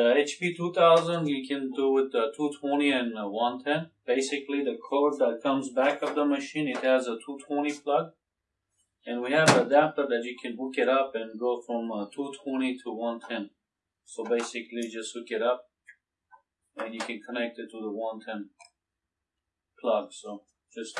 The HP 2000 you can do with the 220 and 110. Basically, the cord that comes back of the machine it has a 220 plug, and we have an adapter that you can hook it up and go from uh, 220 to 110. So basically, just hook it up, and you can connect it to the 110 plug. So just